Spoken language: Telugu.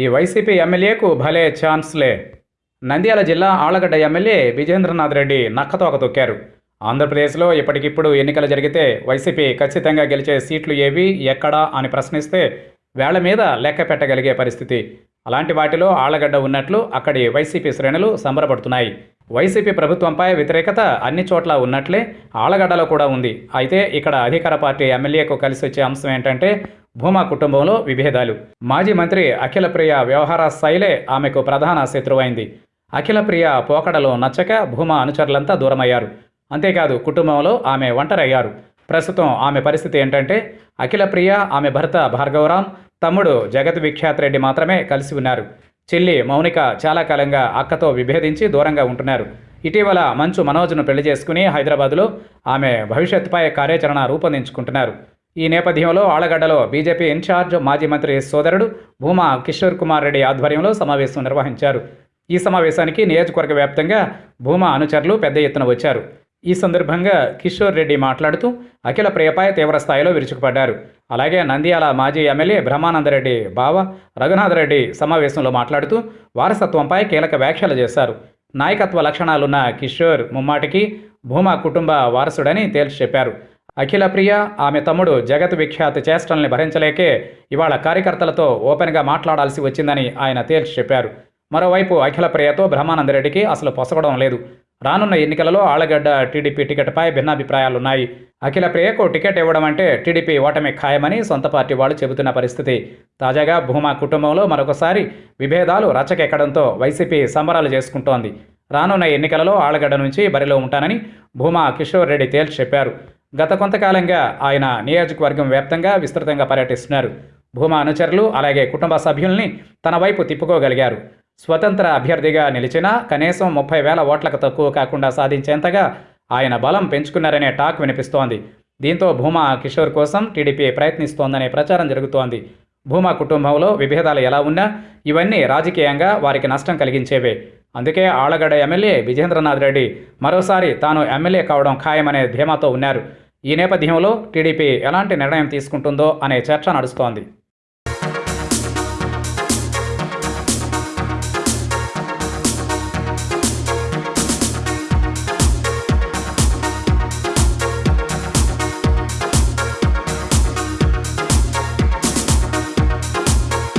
ఈ వైసీపీ ఎమ్మెల్యేకు భలే ఛాన్స్లే నంద్యాల జిల్లా ఆళ్ళగడ్డ ఎమ్మెల్యే విజేంద్రనాథ్ రెడ్డి నక్కతోక తొక్కారు. ఆంధ్రప్రదేశ్లో ఇప్పటికిప్పుడు ఎన్నికలు జరిగితే వైసీపీ ఖచ్చితంగా గెలిచే సీట్లు ఏవి ఎక్కడా అని ప్రశ్నిస్తే వేళ్ళ మీద లెక్క పెట్టగలిగే పరిస్థితి. అలాంటి వాటిలో ఆళ్ళగడ్డ ఉన్నట్లు అక్కడి వైసీపీ శ్రేణులు సంబరపడుతున్నాయి. వైసీపీ ప్రభుత్వంపై వ్యతిరేకత అన్ని చోట్ల ఉన్నట్లే ఆలగడ్డలో కూడా ఉంది. అయితే ఇక్కడ అధికార పార్టీ ఎమ్మెల్యేకు కలిసి వచ్చే అంశం ఏంటంటే భూమా కుటుంబంలో విభేదాలు. మాజీ మంత్రి అఖిలప్రియ వ్యవహార శైలే ఆమెకు ప్రధాన శత్రువైంది. అఖిలప్రియ పోకడలో నచ్చక భూమా అనుచరులంతా దూరమయ్యారు. అంతేకాదు కుటుంబంలో ఆమె ఒంటరయ్యారు. ప్రస్తుతం ఆమె పరిస్థితి ఏంటంటే అఖిలప్రియ ఆమె భర్త భార్గవరాం తమ్ముడు జగత్ విఖ్యాత్ రెడ్డి మాత్రమే కలిసి ఉన్నారు. చెల్లి మౌనిక చాలా కాలంగా అక్కతో విభేదించి దూరంగా ఉంటున్నారు. ఇటీవల మంచు మనోజ్ను పెళ్ళి చేసుకుని హైదరాబాదులో ఆమె భవిష్యత్తుపై కార్యాచరణ రూపొందించుకుంటున్నారు. ఈ నేపథ్యంలో ఆళ్ళగడ్డలో బీజేపీ ఇన్ఛార్జ్ మాజీ మంత్రి సోదరుడు భూమా కిషోర్ కుమార్ రెడ్డి ఆధ్వర్యంలో సమావేశం నిర్వహించారు. ఈ సమావేశానికి నియోజకవర్గ వ్యాప్తంగా భూమా అనుచరులు పెద్ద ఎత్తున వచ్చారు. ఈ సందర్భంగా కిషోర్ రెడ్డి మాట్లాడుతూ అఖిల ప్రియపై తీవ్రస్థాయిలో విరుచుకుపడ్డారు. అలాగే నంద్యాల మాజీ ఎమ్మెల్యే బ్రహ్మానందరెడ్డి బావ రఘునాథరెడ్డి సమావేశంలో మాట్లాడుతూ వారసత్వంపై కీలక వ్యాఖ్యలు చేశారు. నాయకత్వ లక్షణాలున్న కిషోర్ ముమ్మాటికి భూమా కుటుంబ వారసుడని తేల్చి చెప్పారు. అఖిల ప్రియ ఆమె తమ్ముడు జగత్ విఖ్యాత చేష్టల్ని భరించలేకే ఇవాళ కార్యకర్తలతో ఓపెన్గా మాట్లాడాల్సి వచ్చిందని ఆయన తేల్చి చెప్పారు. మరోవైపు అఖిల ప్రియతో బ్రహ్మానందరెడ్డికి అసలు పొసగడం లేదు. రానున్న ఎన్నికలలో ఆళ్ళగడ్డ టీడీపీ టికెట్పై భిన్నాభిప్రాయాలున్నాయి. అఖిల ప్రియకు టికెట్ ఇవ్వడం అంటే టీడీపీ ఓటమి ఖాయమని సొంత పార్టీ వాళ్ళు చెబుతున్న పరిస్థితి. తాజాగా భూమా కుటుంబంలో మరొకసారి విభేదాలు రచ్చకెక్కడంతో వైసీపీ సంబరాలు చేసుకుంటోంది. రానున్న ఎన్నికలలో ఆళ్ళగడ్డ నుంచి బరిలో ఉంటానని భూమా కిషోర్ రెడ్డి తేల్చి చెప్పారు. గత కొంతకాలంగా ఆయన నియోజకవర్గం వ్యాప్తంగా విస్తృతంగా పర్యటిస్తున్నారు. భూమా అనుచరులు అలాగే కుటుంబ సభ్యుల్ని తన వైపు తిప్పుకోగలిగారు. స్వతంత్ర అభ్యర్థిగా నిలిచినా కనీసం ముప్పై వేల ఓట్లకు తక్కువ కాకుండా సాధించేంతగా ఆయన బలం పెంచుకున్నారనే టాక్ వినిపిస్తోంది. దీంతో భూమా కిషోర్ కోసం టీడీపీ ప్రయత్నిస్తోందనే ప్రచారం జరుగుతోంది. భూమా కుటుంబంలో విభేదాలు ఎలా ఉన్నా ఇవన్నీ రాజకీయంగా వారికి నష్టం కలిగించేవే. అందుకే ఆళ్ళగడ్డ ఎమ్మెల్యే విజేంద్రనాథ్ రెడ్డి మరోసారి తాను ఎమ్మెల్యే కావడం ఖాయమనే ధీమాతో ఉన్నారు. ఈ నేపథ్యంలో టీడీపీ ఎలాంటి నిర్ణయం తీసుకుంటుందో అనే చర్చ నడుస్తోంది.